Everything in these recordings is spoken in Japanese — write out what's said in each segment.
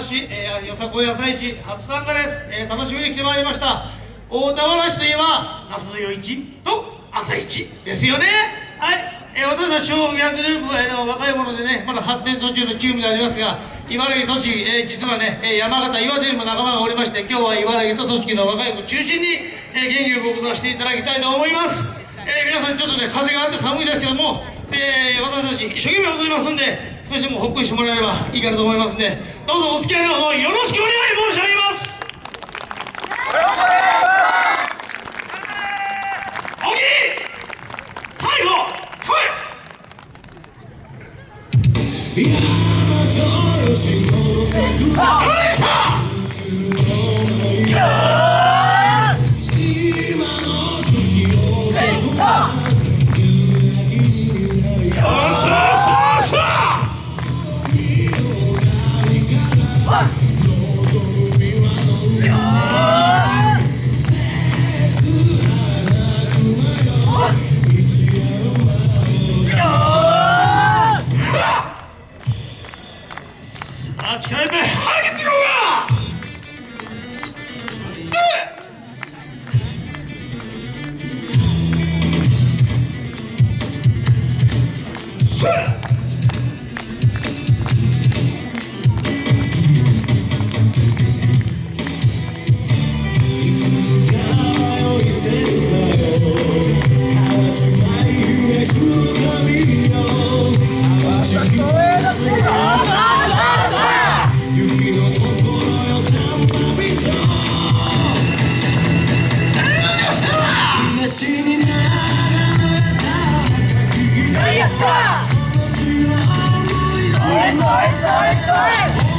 市、えー、よさこい朝市初参加です、えー、楽しみに来てまいりました。大田原市といえば那須の夜市と朝市ですよね。はい。えー、私たち小学グループは、えー、若い者でねまだ発展途中のチームでありますが茨城栃木、えー、実はね、えー、山形岩手にも仲間がおりまして今日は茨城と栃木の若い子中心に、えー、元気を僕させていただきたいと思います、えー、皆さんちょっとね風があって寒いですけども、えー、私たち一生懸命踊りますんで少しでもほっこりしてもらえればいいかなと思いますんでどうぞお付き合いのほどよろしくお願い申し上げます。よろしくお願いします。力いっぱい張り切っていこうか Fight, fight, fight, fight!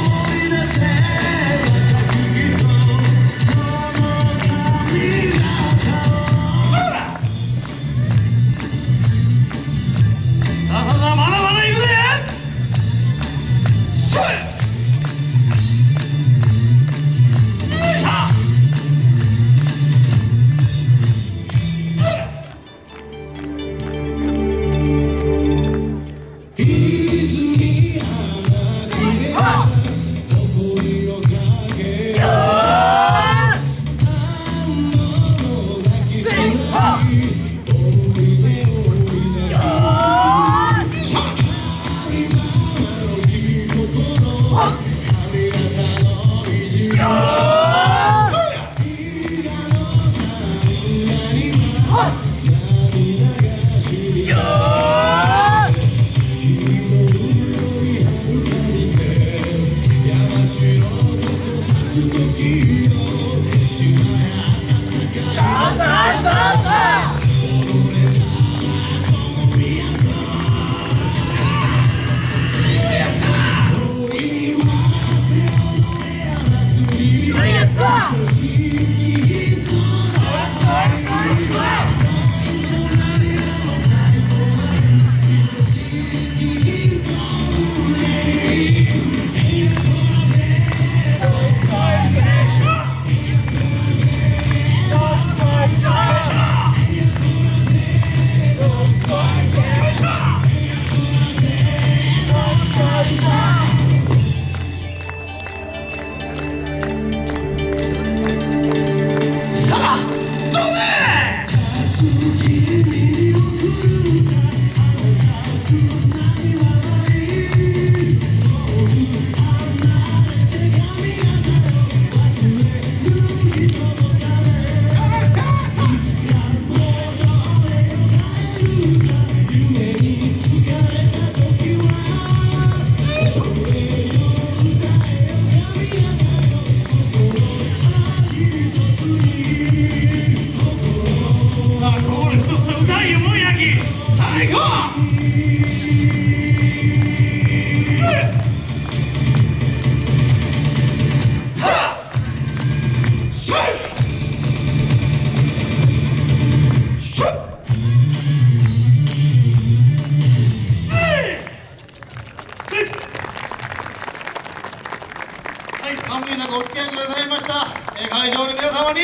寒い中お付き合いくださいました、えー、会場の皆様に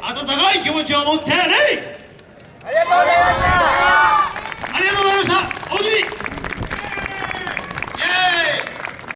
温かい気持ちを持ってねありがとうございました。ありがとうございました。おにぎりイエーイ。